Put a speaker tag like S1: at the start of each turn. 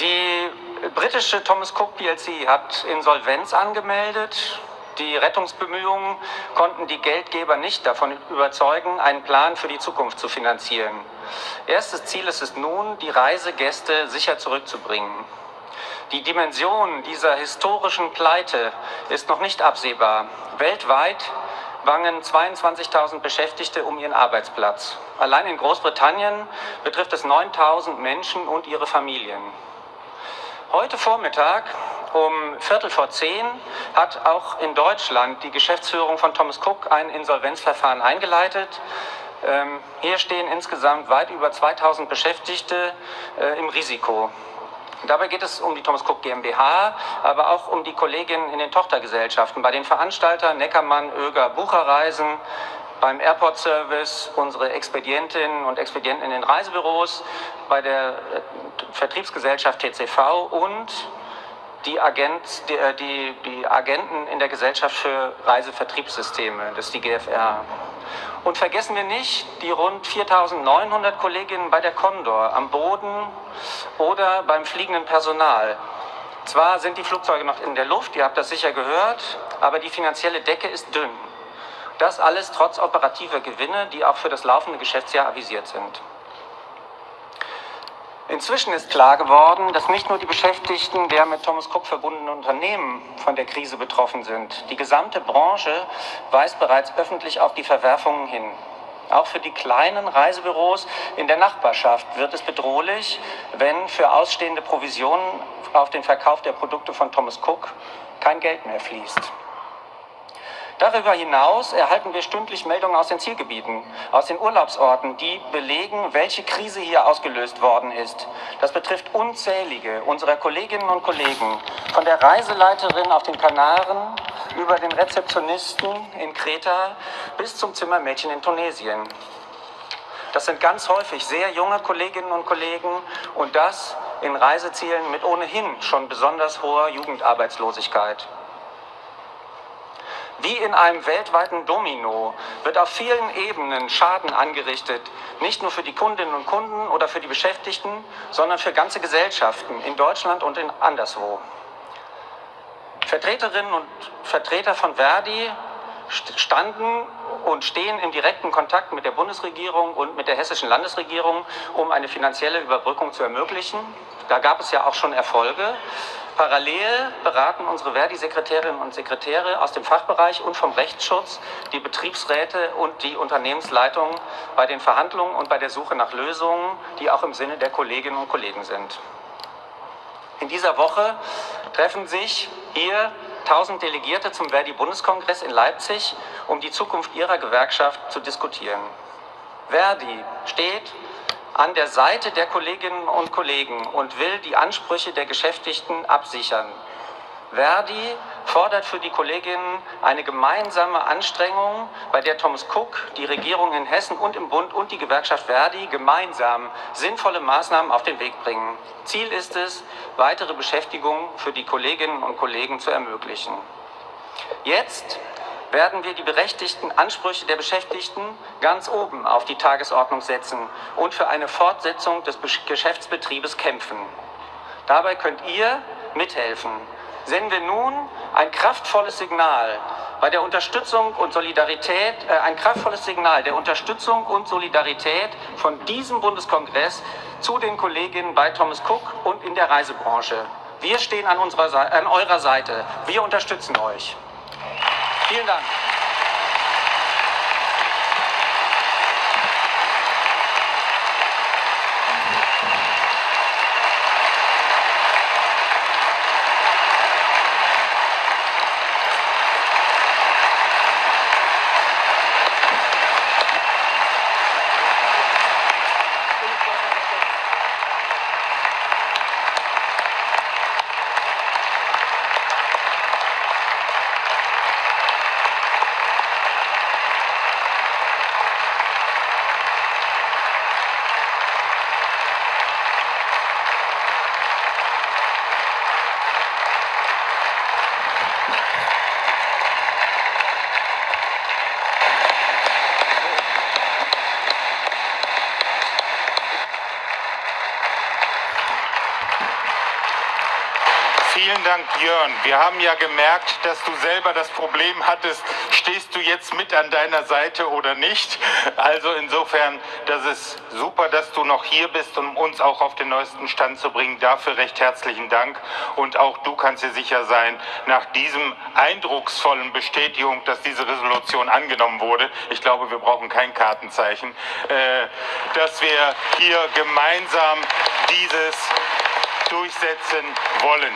S1: Die britische Thomas Cook plc hat Insolvenz angemeldet. Die Rettungsbemühungen konnten die Geldgeber nicht davon überzeugen, einen Plan für die Zukunft zu finanzieren. Erstes Ziel ist es nun, die Reisegäste sicher zurückzubringen. Die Dimension dieser historischen Pleite ist noch nicht absehbar. Weltweit bangen 22.000 Beschäftigte um ihren Arbeitsplatz. Allein in Großbritannien betrifft es 9.000 Menschen und ihre Familien. Heute Vormittag um Viertel vor zehn hat auch in Deutschland die Geschäftsführung von Thomas Cook ein Insolvenzverfahren eingeleitet. Ähm, hier stehen insgesamt weit über 2000 Beschäftigte äh, im Risiko. Dabei geht es um die Thomas Cook GmbH, aber auch um die Kolleginnen in den Tochtergesellschaften. Bei den Veranstaltern Neckermann, Oeger, Bucherreisen, beim Airport Service, unsere Expedientinnen und Expedienten in den Reisebüros, bei der äh, Vertriebsgesellschaft TCV und die, Agent, die, äh, die, die Agenten in der Gesellschaft für Reisevertriebssysteme, das ist die GFR. Und vergessen wir nicht die rund 4.900 Kolleginnen bei der Condor am Boden oder beim fliegenden Personal. Zwar sind die Flugzeuge noch in der Luft, ihr habt das sicher gehört, aber die finanzielle Decke ist dünn. Das alles trotz operativer Gewinne, die auch für das laufende Geschäftsjahr avisiert sind. Inzwischen ist klar geworden, dass nicht nur die Beschäftigten der mit Thomas Cook verbundenen Unternehmen von der Krise betroffen sind. Die gesamte Branche weist bereits öffentlich auf die Verwerfungen hin. Auch für die kleinen Reisebüros in der Nachbarschaft wird es bedrohlich, wenn für ausstehende Provisionen auf den Verkauf der Produkte von Thomas Cook kein Geld mehr fließt. Darüber hinaus erhalten wir stündlich Meldungen aus den Zielgebieten, aus den Urlaubsorten, die belegen, welche Krise hier ausgelöst worden ist. Das betrifft unzählige unserer Kolleginnen und Kollegen, von der Reiseleiterin auf den Kanaren über den Rezeptionisten in Kreta bis zum Zimmermädchen in Tunesien. Das sind ganz häufig sehr junge Kolleginnen und Kollegen und das in Reisezielen mit ohnehin schon besonders hoher Jugendarbeitslosigkeit. Wie in einem weltweiten Domino wird auf vielen Ebenen Schaden angerichtet, nicht nur für die Kundinnen und Kunden oder für die Beschäftigten, sondern für ganze Gesellschaften in Deutschland und in anderswo. Vertreterinnen und Vertreter von Verdi standen und stehen im direkten Kontakt mit der Bundesregierung und mit der hessischen Landesregierung, um eine finanzielle Überbrückung zu ermöglichen. Da gab es ja auch schon Erfolge. Parallel beraten unsere Verdi-Sekretärinnen und Sekretäre aus dem Fachbereich und vom Rechtsschutz die Betriebsräte und die Unternehmensleitung bei den Verhandlungen und bei der Suche nach Lösungen, die auch im Sinne der Kolleginnen und Kollegen sind. In dieser Woche treffen sich hier 1000 Delegierte zum Verdi-Bundeskongress in Leipzig, um die Zukunft ihrer Gewerkschaft zu diskutieren. Verdi steht an der Seite der Kolleginnen und Kollegen und will die Ansprüche der Beschäftigten absichern. Verdi fordert für die Kolleginnen eine gemeinsame Anstrengung, bei der Thomas Cook, die Regierung in Hessen und im Bund und die Gewerkschaft Verdi gemeinsam sinnvolle Maßnahmen auf den Weg bringen. Ziel ist es, weitere Beschäftigung für die Kolleginnen und Kollegen zu ermöglichen. Jetzt werden wir die berechtigten Ansprüche der Beschäftigten ganz oben auf die Tagesordnung setzen und für eine Fortsetzung des Geschäftsbetriebes kämpfen. Dabei könnt ihr mithelfen. Senden wir nun ein kraftvolles Signal bei der Unterstützung und Solidarität, äh, ein kraftvolles Signal der Unterstützung und Solidarität von diesem Bundeskongress zu den Kolleginnen bei Thomas Cook und in der Reisebranche. Wir stehen an, unserer, an eurer Seite. Wir unterstützen euch. Vielen Dank.
S2: Vielen Dank, Jörn. Wir haben ja gemerkt, dass du selber das Problem hattest, stehst du jetzt mit an deiner Seite oder nicht. Also insofern, das ist super, dass du noch hier bist, um uns auch auf den neuesten Stand zu bringen. Dafür recht herzlichen Dank. Und auch du kannst dir sicher sein, nach diesem eindrucksvollen Bestätigung, dass diese Resolution angenommen wurde, ich glaube, wir brauchen kein Kartenzeichen, äh, dass wir hier gemeinsam dieses durchsetzen wollen.